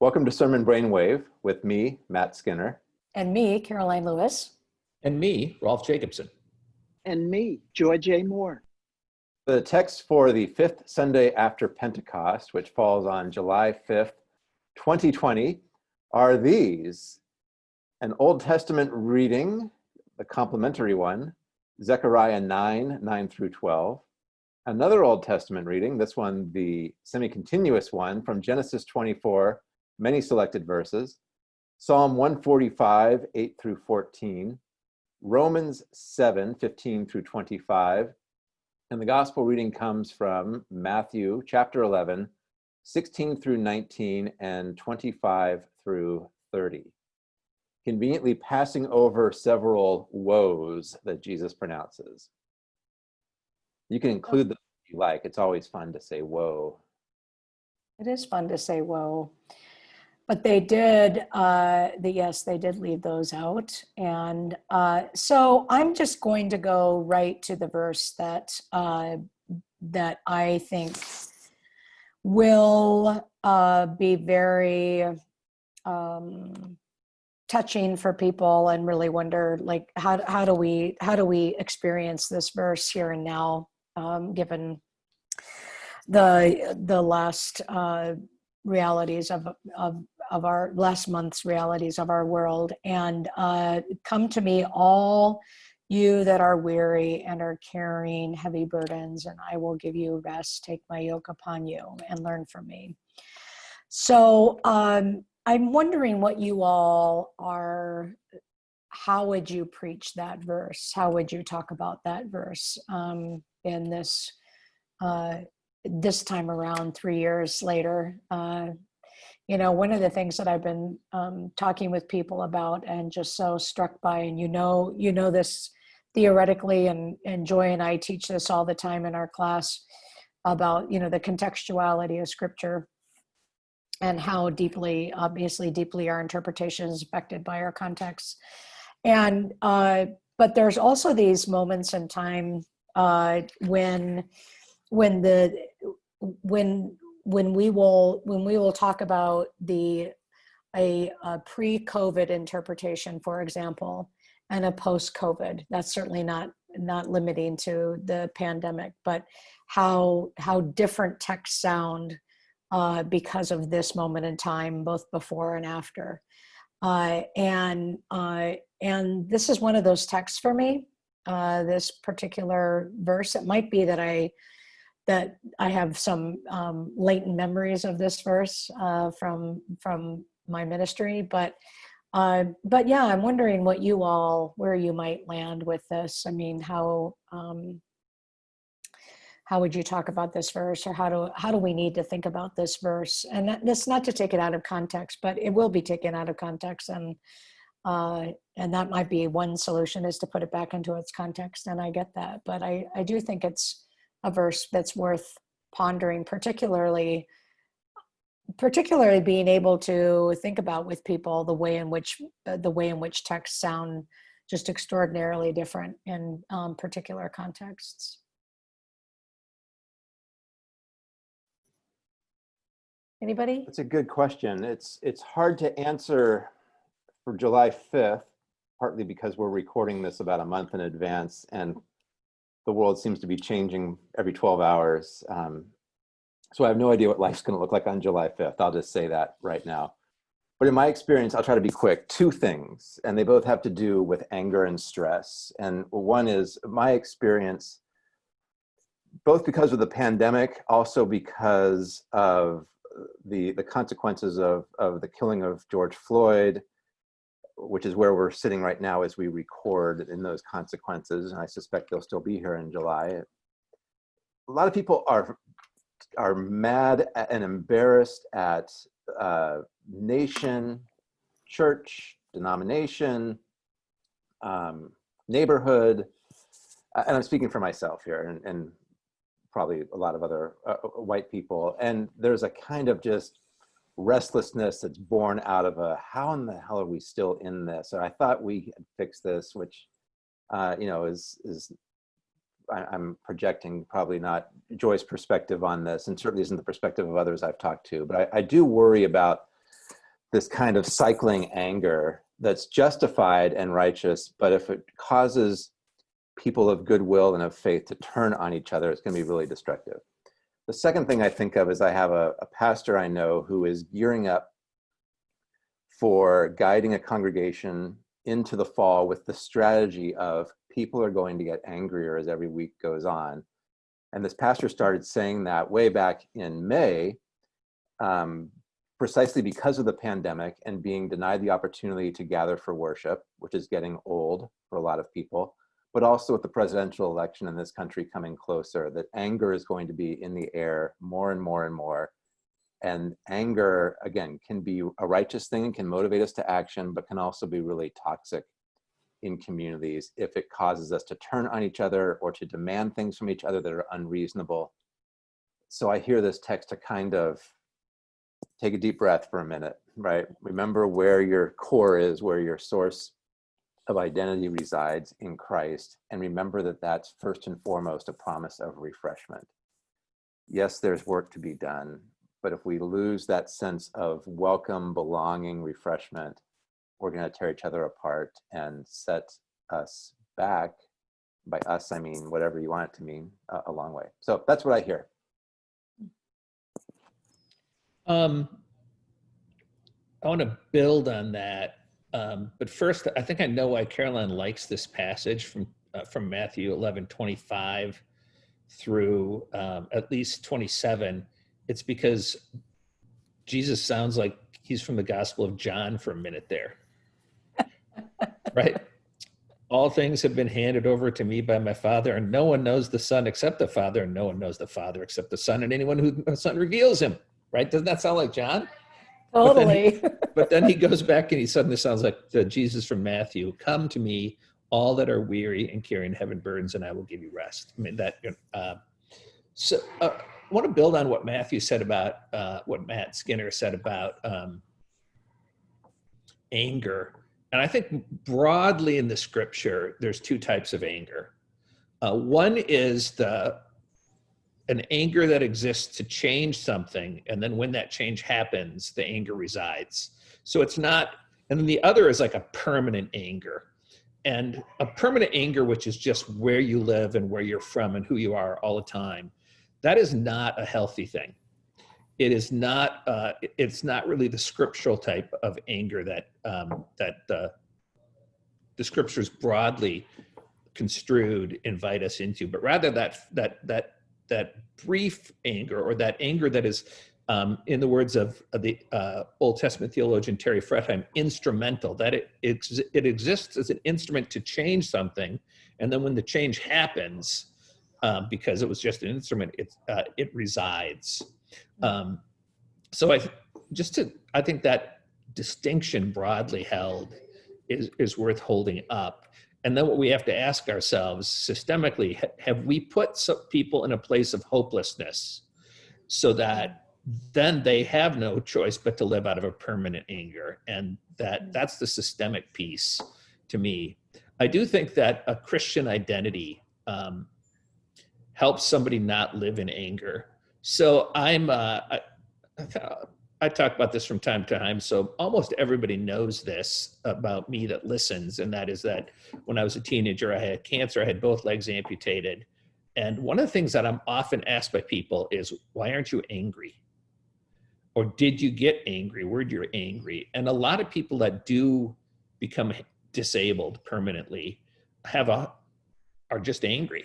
Welcome to Sermon Brainwave with me, Matt Skinner. And me, Karoline Lewis. And me, Rolf Jacobson. And me, Joy J. Moore. The text for the fifth Sunday after Pentecost, which falls on July 5th, 2020, are these. An Old Testament reading, the complementary one, Zechariah 9, 9 through 12. Another Old Testament reading, this one the semi-continuous one, from Genesis 24, many selected verses, Psalm 145, 8 through 14, Romans 7, 15 through 25, and the gospel reading comes from Matthew chapter 11, 16 through 19, and 25 through 30. Conveniently passing over several woes that Jesus pronounces. You can include them if you like. It's always fun to say woe. It is fun to say whoa. But they did, uh, the, yes, they did leave those out. And uh, so I'm just going to go right to the verse that, uh, that I think will uh, be very um, touching for people and really wonder like how, how do we how do we experience this verse here and now um, given the the last uh, realities of, of of our last month's realities of our world. And uh, come to me all you that are weary and are carrying heavy burdens and I will give you rest. Take my yoke upon you and learn from me. So um, I'm wondering what you all are how would you preach that verse? How would you talk about that verse um, in this uh, this time around three years later? Uh, you know, one of the things that I've been um, talking with people about and just so struck by, and you know, you know this theoretically, and, and Joy and I teach this all the time in our class about, you know, the contextuality of scripture and how deeply, obviously deeply our interpretation is affected by our context. And, uh, but there's also these moments in time uh, when, when the, when when we will when we will talk about the a, a pre-COVID interpretation, for example, and a post-COVID. That's certainly not not limiting to the pandemic, but how how different texts sound uh, because of this moment in time, both before and after. Uh, and uh, and this is one of those texts for me. Uh, this particular verse. It might be that I that I have some um, latent memories of this verse uh, from from my ministry, but uh, but yeah, I'm wondering what you all where you might land with this. I mean, how um, how would you talk about this verse, or how do how do we need to think about this verse? And that, that's not to take it out of context, but it will be taken out of context, and uh, and that might be one solution is to put it back into its context. And I get that, but I I do think it's a verse that's worth pondering, particularly particularly being able to think about with people the way in which uh, the way in which texts sound just extraordinarily different in um, particular contexts. Anybody? That's a good question. It's it's hard to answer for July 5th, partly because we're recording this about a month in advance and the world seems to be changing every 12 hours. Um, so I have no idea what life's gonna look like on July 5th. I'll just say that right now. But in my experience, I'll try to be quick, two things, and they both have to do with anger and stress. And one is my experience, both because of the pandemic, also because of the, the consequences of, of the killing of George Floyd, which is where we're sitting right now as we record in those consequences. And I suspect they'll still be here in July. A lot of people are, are mad and embarrassed at uh, nation, church, denomination, um, neighborhood, and I'm speaking for myself here and, and probably a lot of other uh, white people. And there's a kind of just restlessness that's born out of a how in the hell are we still in this or i thought we had fixed this which uh, you know is is I, i'm projecting probably not joy's perspective on this and certainly isn't the perspective of others i've talked to but i, I do worry about this kind of cycling anger that's justified and righteous, but if it causes people of goodwill and of faith to turn on each other, it's going to be really destructive. The second thing I think of is I have a, a pastor I know who is gearing up for guiding a congregation into the fall with the strategy of people are going to get angrier as every week goes on. And this pastor started saying that way back in May, um, precisely because of the pandemic and being denied the opportunity to gather for worship, which is getting old for a lot of people, but also with the presidential election in this country coming closer, that anger is going to be in the air more and more and more. And anger, again, can be a righteous thing and can motivate us to action, but can also be really toxic in communities if it causes us to turn on each other or to demand things from each other that are unreasonable. So I hear this text to kind of take a deep breath for a minute, right? Remember where your core is, where your source of identity resides in Christ, and remember that that's first and foremost a promise of refreshment. Yes, there's work to be done, but if we lose that sense of welcome, belonging, refreshment, we're going to tear each other apart and set us back. By us, I mean whatever you want it to mean, uh, a long way. So that's what I hear. Um, I want to build on that. Um, but first, I think I know why Karoline likes this passage from uh, from Matthew 11, 25 through um, at least 27. It's because Jesus sounds like he's from the Gospel of John for a minute there. right? All things have been handed over to me by my Father, and no one knows the Son except the Father, and no one knows the Father except the Son, and anyone who the Son reveals him. Right? Doesn't that sound like John? But then he- Totally. But then he goes back and he suddenly sounds like the Jesus from Matthew. Come to me, all that are weary and carrying heavy burdens, and I will give you rest. I mean that. Uh, so uh, I want to build on what Matthew said about uh, what Matt Skinner said about um, anger, and I think broadly in the scripture, there's two types of anger. Uh, one is the an anger that exists to change something, and then when that change happens, the anger resides. So it's not, and then the other is like a permanent anger. And a permanent anger, which is just where you live and where you're from and who you are all the time, that is not a healthy thing. It is not. Uh, it's not really the scriptural type of anger that um, that uh, the scriptures broadly construed invite us into, but rather that that that that brief anger or that anger that is um, in the words of, of the uh, Old Testament theologian Terry Fretheim, instrumental, that it, it, it exists as an instrument to change something. And then when the change happens, um, because it was just an instrument, it, uh, it resides. Um, so I, just to, I think that distinction broadly held is, is worth holding up. And then what we have to ask ourselves systemically, have we put some people in a place of hopelessness so that then they have no choice but to live out of a permanent anger? And that that's the systemic piece to me. I do think that a christian identity um, helps somebody not live in anger. So i'm uh, I, I talk about this from time to time so almost everybody knows this about me that listens and that is that when i was a teenager i had cancer i had both legs amputated and one of the things that i'm often asked by people is why aren't you angry or did you get angry? Were you angry? And a lot of people that do become disabled permanently have a are just angry.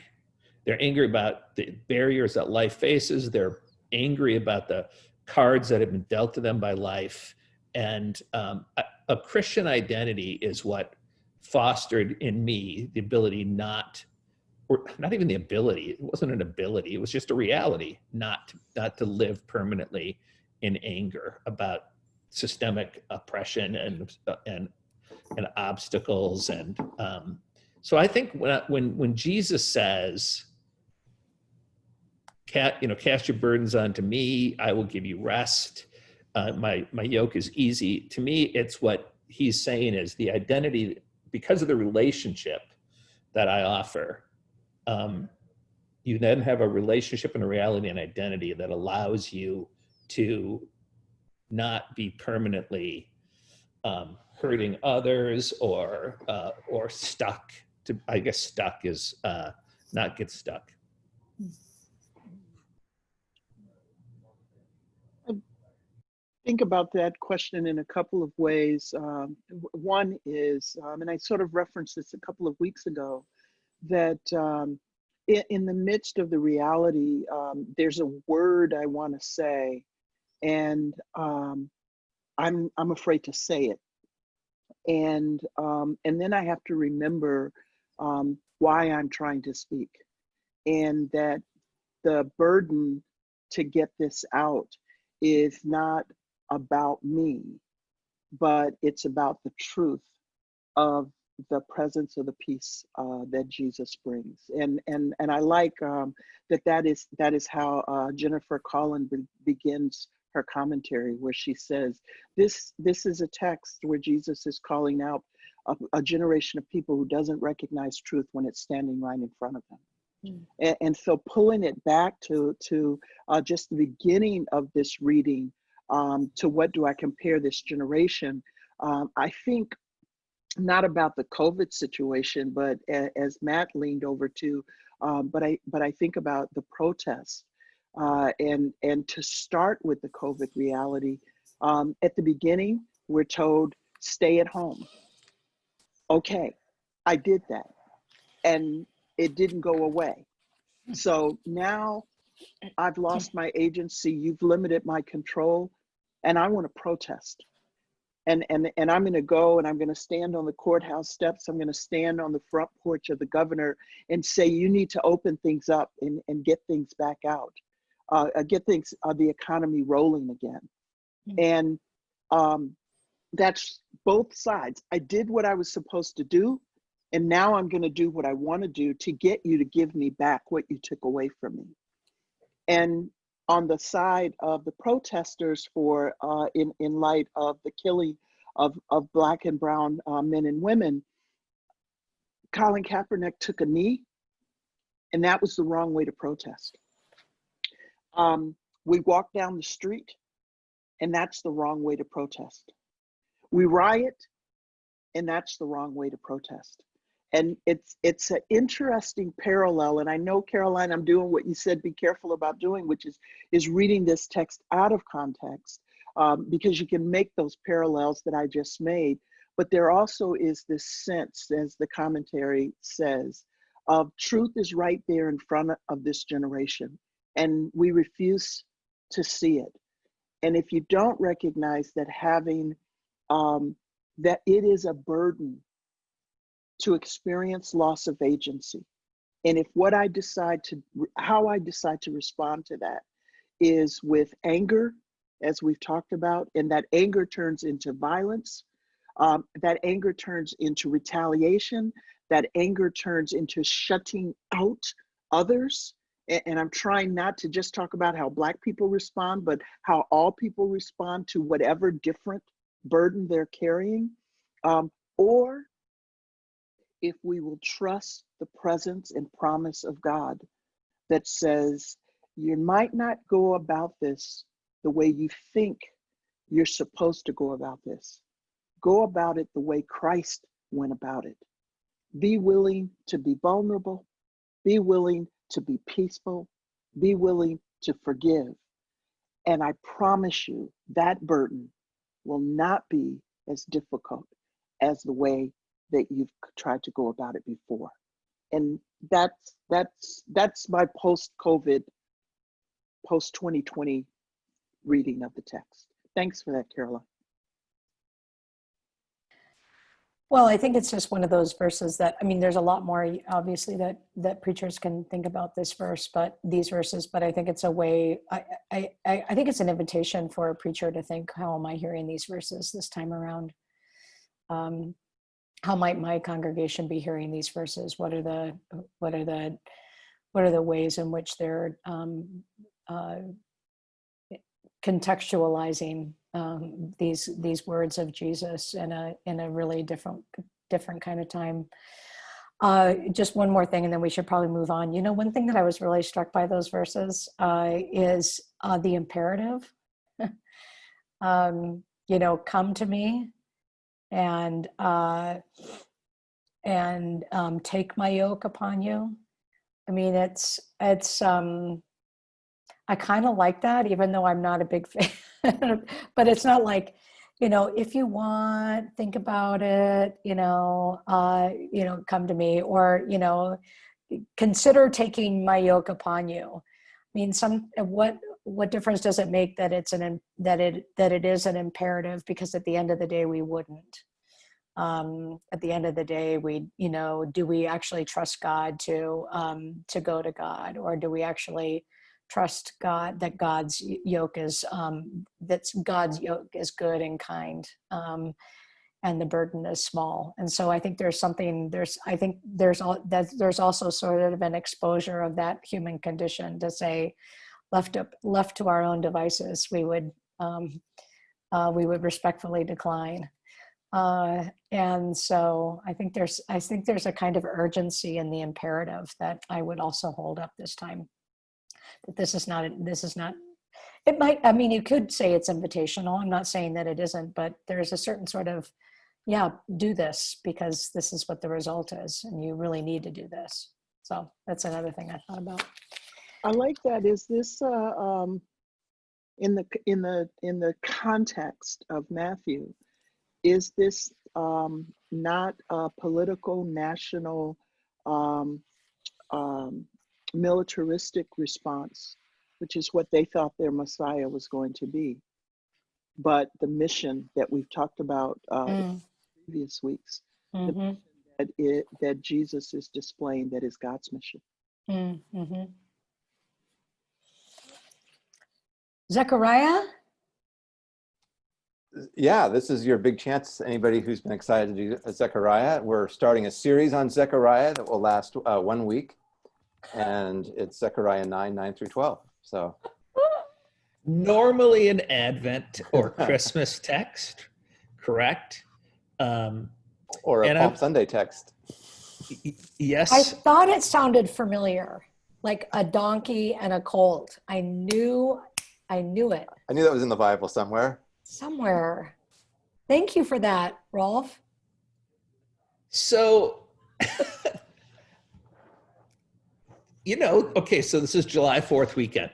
They're angry about the barriers that life faces. They're angry about the cards that have been dealt to them by life. And um, a, a Christian identity is what fostered in me the ability not or not even the ability it wasn't an ability it was just a reality not not to live permanently in anger about systemic oppression and and and obstacles and um, so I think when when when Jesus says, "Cat, you know, cast your burdens onto me; I will give you rest. Uh, my my yoke is easy." To me, it's what he's saying is the identity because of the relationship that I offer. Um, you then have a relationship and a reality and identity that allows you to not be permanently um, hurting others or uh, or stuck. To I guess stuck is uh, not get stuck. Think about that question in a couple of ways. Um, one is, um, and I sort of referenced this a couple of weeks ago, that um, in, in the midst of the reality, um, there's a word I want to say, and um, I'm I'm afraid to say it, and um, and then I have to remember why I'm trying to speak, and that the burden to get this out is not about me, but it's about the truth of the presence of the peace uh, that Jesus brings. And and and I like um, that that is that is how uh, Jennifer Collin be- begins her commentary, where she says this this is a text where Jesus is calling out a, a generation of people who doesn't recognize truth when it's standing right in front of them. And, and so pulling it back to to uh, just the beginning of this reading um, to what do I compare this generation, um, I think not about the COVID situation, but a, as Matt leaned over to, um, but I but I think about the protests uh, and and to start with the COVID reality. Um, at the beginning, we're told stay at home. Okay, I did that, and it didn't go away. So now I've lost my agency. You've limited my control, and I want to protest. And and and I'm going to go and I'm going to stand on the courthouse steps. I'm going to stand on the front porch of the governor and say, you need to open things up and and get things back out, uh, uh, get things uh, the economy rolling again. Mm. And um, that's both sides. I did what I was supposed to do, and now I'm going to do what I want to do to get you to give me back what you took away from me. And on the side of the protesters for uh, in in light of the killing of of black and brown uh, men and women, Colin Kaepernick took a knee, and that was the wrong way to protest. Um, we walk down the street, and that's the wrong way to protest. We riot, and that's the wrong way to protest and it's it's an interesting parallel and i know karoline i'm doing what you said be careful about doing which is is reading this text out of context um, because you can make those parallels that i just made. But there also is this sense as the commentary says of truth is right there in front of this generation and we refuse to see it. And if you don't recognize that having um, that it is a burden to experience loss of agency. And if what I decide to, how I decide to respond to that is with anger, as we've talked about, and that anger turns into violence, um, that anger turns into retaliation, that anger turns into shutting out others. And, and I'm trying not to just talk about how Black people respond, but how all people respond to whatever different burden they're carrying. Um, or if we will trust the presence and promise of God that says, you might not go about this the way you think you're supposed to go about this. Go about it the way Christ went about it. Be willing to be vulnerable, be willing to be peaceful, be willing to forgive. And I promise you that burden will not be as difficult as the way that you've tried to go about it before. And that's that's that's my post-COVID, post-2020 reading of the text. Thanks for that, Karoline. Well, I think it's just one of those verses that, I mean, there's a lot more obviously that, that preachers can think about this verse, but these verses, but I think it's a way, I, I, I I think it's an invitation for a preacher to think, how am I hearing these verses this time around? Um, how might my congregation be hearing these verses? What are the, what are the, what are the ways in which they're um, uh, contextualizing um, these these words of Jesus in a in a really different different kind of time. Uh, just one more thing, and then we should probably move on. You know, one thing that I was really struck by those verses uh, is uh, the imperative. um, you know, come to me, and uh, and um, take my yoke upon you. I mean, it's it's. Um, I kind of like that, even though I'm not a big fan. but it's not like, you know, if you want, think about it. You know, uh, you know, come to me, or you know, consider taking my yoke upon you. I mean, some what what difference does it make that it's an that it that it is an imperative? Because at the end of the day, we wouldn't um, at the end of the day, we, you know, do we actually trust God to um, to go to God, or do we actually trust God that God's yoke is um, that's God's yoke is good and kind, um, and the burden is small. And so I think there's something there's I think there's all that there's also sort of an exposure of that human condition to say, left up left to our own devices, we would um, uh, we would respectfully decline. Uh, and so I think there's I think there's a kind of urgency in the imperative that I would also hold up this time. That this is not this is not. It might. I mean, you could say it's invitational. I'm not saying that it isn't, but there's a certain sort of, yeah, do this because this is what the result is, and you really need to do this. So that's another thing I thought about. I like that. Is this uh, um, in the in the in the context of Matthew? Is this um, not a political, national, um, um, militaristic response, which is what they thought their Messiah was going to be, but the mission that we've talked about uh, in Mm, previous weeks, mhm, that it that Jesus is displaying that is God's mission. mm, Zechariah? Yeah, this is your big chance. Anybody who's been excited to do Zechariah, we're starting a series on Zechariah that will last uh, one week. And it's Zechariah 9, 9 through 12. So Normally an Advent or Christmas text, correct? Um, or a Palm Sunday text. Yes. I thought it sounded familiar, like a donkey and a colt. I knew, I knew it I knew that was in the Bible somewhere. somewhere. Thank you for that, Rolf. So, you know, okay, so this is July 4th weekend.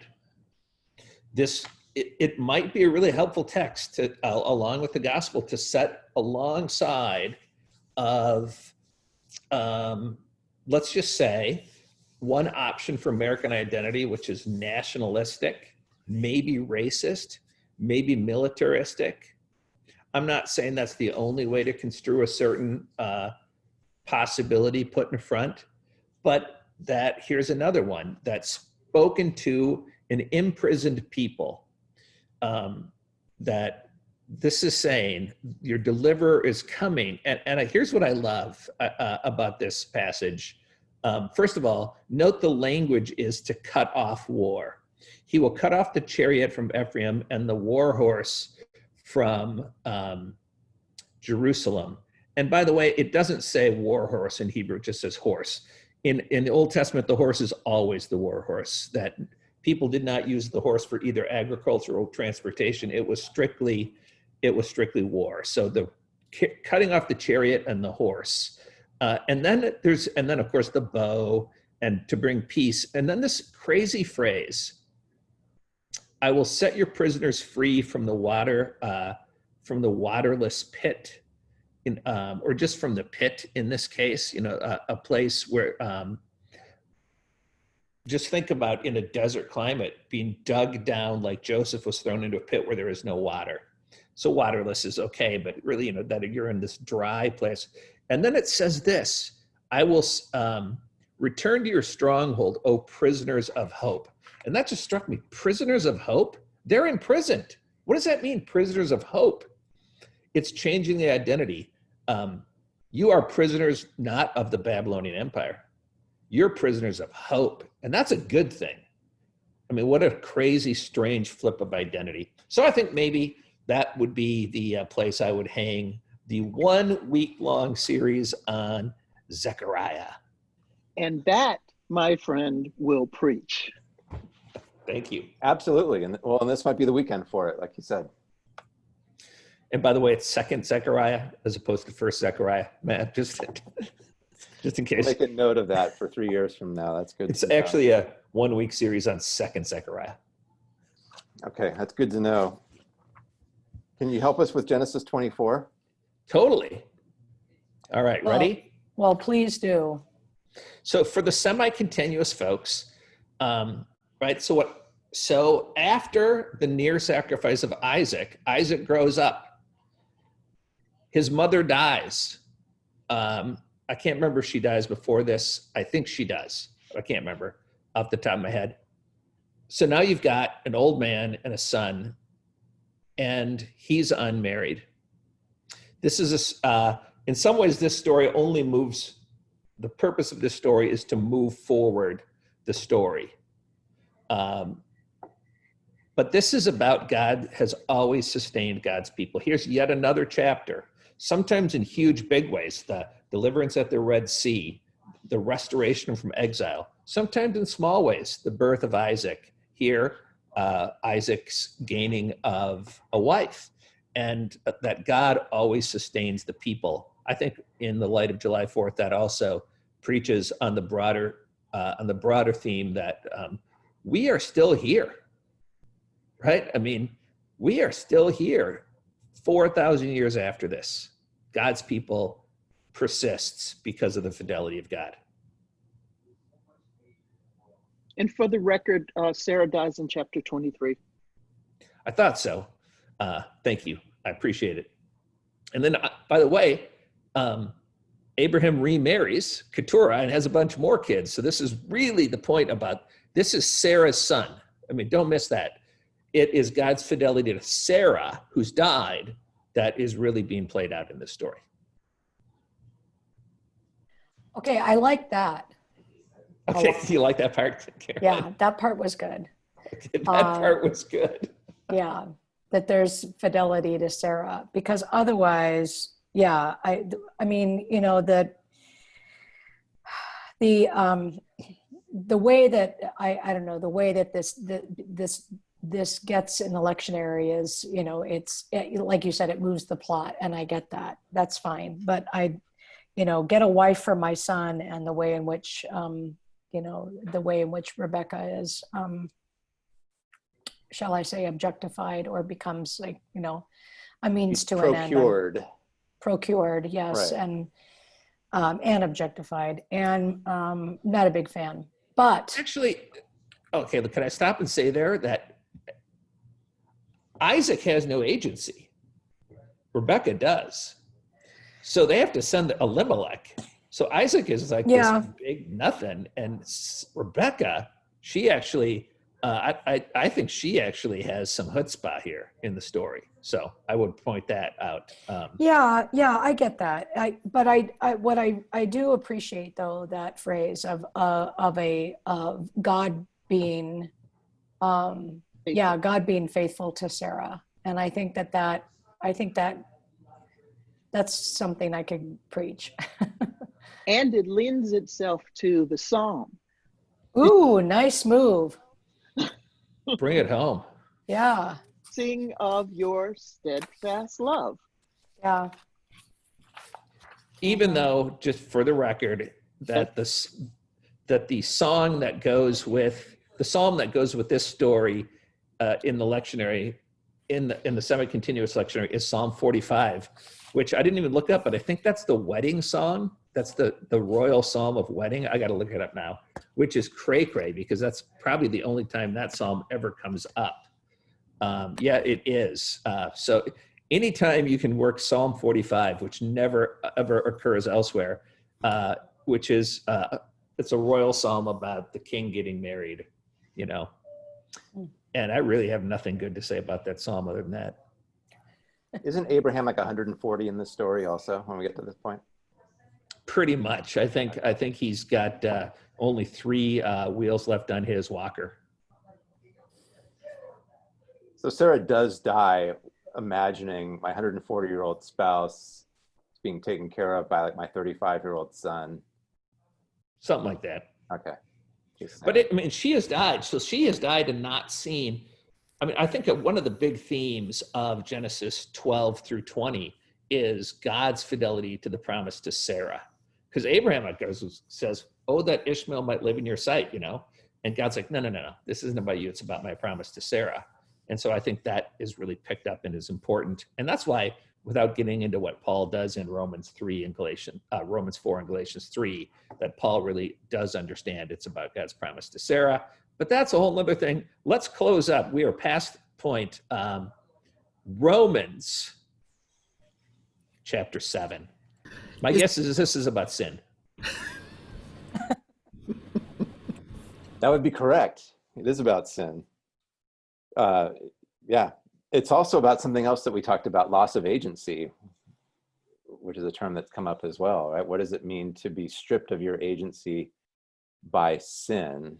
This, it, it might be a really helpful text to, uh, along with the gospel to set alongside of, um, let's just say, one option for American identity, which is nationalistic, maybe racist, maybe militaristic. I'm not saying that's the only way to construe a certain uh, possibility put in front, but that here's another one that's spoken to an imprisoned people. Um, that this is saying your deliverer is coming. And, and here's what I love uh, uh, about this passage. Um, first of all, note the language is to cut off war. He will cut off the chariot from Ephraim and the war horse from um, Jerusalem. And by the way, it doesn't say war horse in Hebrew, it just says horse. In, in the Old Testament, the horse is always the war horse, that people did not use the horse for either agricultural transportation. It was strictly, it was strictly war. So the cutting off the chariot and the horse. Uh, and then there's, and then of course the bow and to bring peace. And then this crazy phrase, I will set your prisoners free from the water, uh, from the waterless pit, in, um, or just from the pit in this case, you know, a, a place where, um, just think about in a desert climate being dug down like Joseph was thrown into a pit where there is no water. So waterless is okay, but really, you know, that you're in this dry place. And then it says this, I will um, return to your stronghold, O prisoners of hope. And that just struck me. Prisoners of hope? They're imprisoned. What does that mean, prisoners of hope? It's changing the identity. Um, you are prisoners not of the Babylonian Empire. You're prisoners of hope. And that's a good thing. I mean, what a crazy, strange flip of identity. So I think maybe that would be the uh, place I would hang the one week long series on Zechariah. And that, my friend, will preach. Thank you. Absolutely. And well, and this might be the weekend for it, like you said. And by the way, it's second Zechariah as opposed to first Zechariah. Man, just just in We'll case. Make a note of that for three years from now. That's good. It's to know. actually a one week series on second Zechariah. Okay, that's good to know. Can you help us with Genesis 24? Totally. All right, Well- ready? Well, please do. So for the semi-continuous folks, um, right? So what? So after the near sacrifice of Isaac, Isaac grows up. His mother dies. Um, I can't remember if she dies before this. I think she does. I can't remember off the top of my head. So now you've got an old man and a son, and he's unmarried. This is a, uh, in some ways, this story only moves the purpose of this story is to move forward the story. Um, but this is about God has always sustained God's people. Here's yet another chapter, sometimes in huge, big ways the deliverance at the Red Sea, the restoration from exile, sometimes in small ways, the birth of Isaac. Here, uh, Isaac's gaining of a wife, and that God always sustains the people. I think in the light of July 4th, that also preaches on the broader uh, on the broader theme that um, we are still here, right? I mean, we are still here, four thousand years after this. God's people persists because of the fidelity of God. And for the record, uh, Sarah dies in chapter 23. I thought so. Uh, thank you. I appreciate it. And then, uh, by the way, um, Abraham remarries Keturah and has a bunch more kids. So this is really the point about this is Sarah's son. I mean, don't miss that. It is God's fidelity to Sarah, who's died, that is really being played out in this story. Okay, I like that. Okay, do you like that part? Karen? Yeah, that part was good. that Uh, part was good. Yeah, that there's fidelity to Sarah because otherwise, yeah, I I mean, you know, the the um the way that I I don't know, the way that this the, this this gets in election areas, you know, it's it, like you said, it moves the plot, and I get that. That's fine, but I, you know, get a wife for my son, and the way in which, um, you know, the way in which Rebecca is, um, shall I say, objectified or becomes like, you know, a means to an end. Procured. Procured, yes, Right. and um, and objectified, and um, not a big fan. But Actually, okay, can I stop and say there that Isaac has no agency. Rebecca does. So they have to send Elimelech. So Isaac is like Yeah. this big nothing. And Rebecca, she actually, uh, I, I, I think she actually has some chutzpah here in the story. So I would point that out. Um, Yeah, yeah, I get that. I but I, I what I I do appreciate though that phrase of uh of a of God being um yeah, God being faithful to Sarah. And I think that that I think that that's something I could preach. And it lends itself to the psalm. Ooh, nice move. Bring it home. Yeah. Sing of your steadfast love. Yeah. even though just for the record that this that the song that goes with the psalm that goes with this story uh, in the lectionary in the in the semi-continuous lectionary is psalm 45 which i didn't even look up but i think that's the wedding song that's the the royal psalm of wedding i got to look it up now which is cray cray because that's probably the only time that psalm ever comes up um, yeah it is uh, so anytime you can work Psalm 45, which never ever occurs elsewhere, uh, which is uh, it's a royal psalm about the king getting married, you know. Hmm. And I really have nothing good to say about that psalm other than that. Isn't Abraham like 140 in this story also when we get to this point? Pretty much, I think I think he's got uh, only three uh, wheels left on his walker. So Sarah does die imagining my 140 year old spouse being taken care of by like my 35 year old son. something like that. Okay. But it, I mean, she has died, so she has died and not seen. I mean, I think that one of the big themes of Genesis 12 through 20 is God's fidelity to the promise to Sarah. Because Abraham goes, says, Oh, that Ishmael might live in your sight, you know? And God's like, No, no, no, no. This isn't about you. It's about my promise to Sarah. And so I think that is really picked up and is important. And that's why, without getting into what Paul does in Romans 3 and Galatians, uh, Romans 4 and Galatians 3, that Paul really does understand it's about God's promise to Sarah. But that's a whole other thing. Let's close up. We are past point. Um, Romans chapter 7. My Is- guess is this is about sin. That would be correct. It is about sin. Uh, yeah. It's also about something else that we talked about loss of agency, which is a term that's come up as well, right? What does it mean to be stripped of your agency by sin?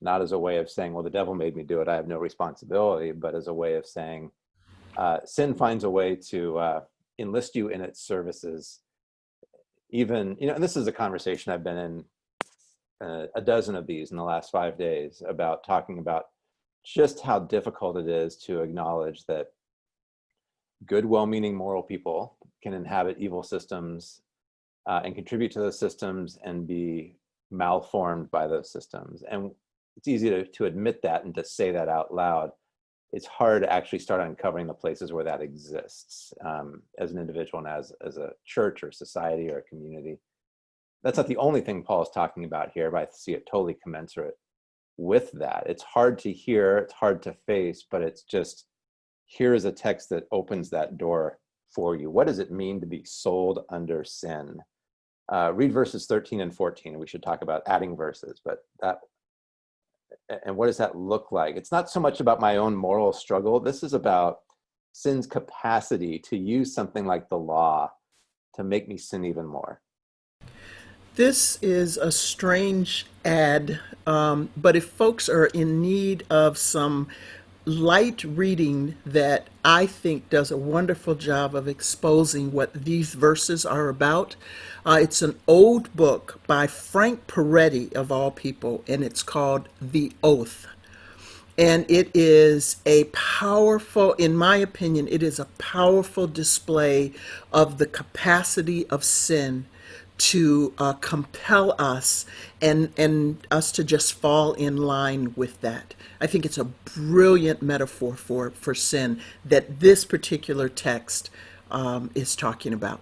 Not as a way of saying, well, the devil made me do it, I have no responsibility, but as a way of saying, uh, sin finds a way to uh, enlist you in its services. Even, you know, and this is a conversation I've been in uh, a dozen of these in the last five days about talking about just how difficult it is to acknowledge that good, well-meaning moral people can inhabit evil systems uh, and contribute to those systems and be malformed by those systems. And it's easy to, to admit that and to say that out loud. It's hard to actually start uncovering the places where that exists um, as an individual and as, as a church or society or a community that's not the only thing Paul is talking about here, but I see it totally commensurate with that. It's hard to hear, it's hard to face, but it's just here is a text that opens that door for you. What does it mean to be sold under sin? Uh, read verses 13 and 14. We should talk about adding verses, but that and what does that look like? It's not so much about my own moral struggle. This is about sin's capacity to use something like the law to make me sin even more. This is a strange ad, um, but if folks are in need of some light reading that I think does a wonderful job of exposing what these verses are about, uh, it's an old book by Frank Peretti, of all people, and it's called The Oath. And it is a powerful, in my opinion, it is a powerful display of the capacity of sin to uh, compel us and and us to just fall in line with that. I think it's a brilliant metaphor for for sin that this particular text um, is talking about.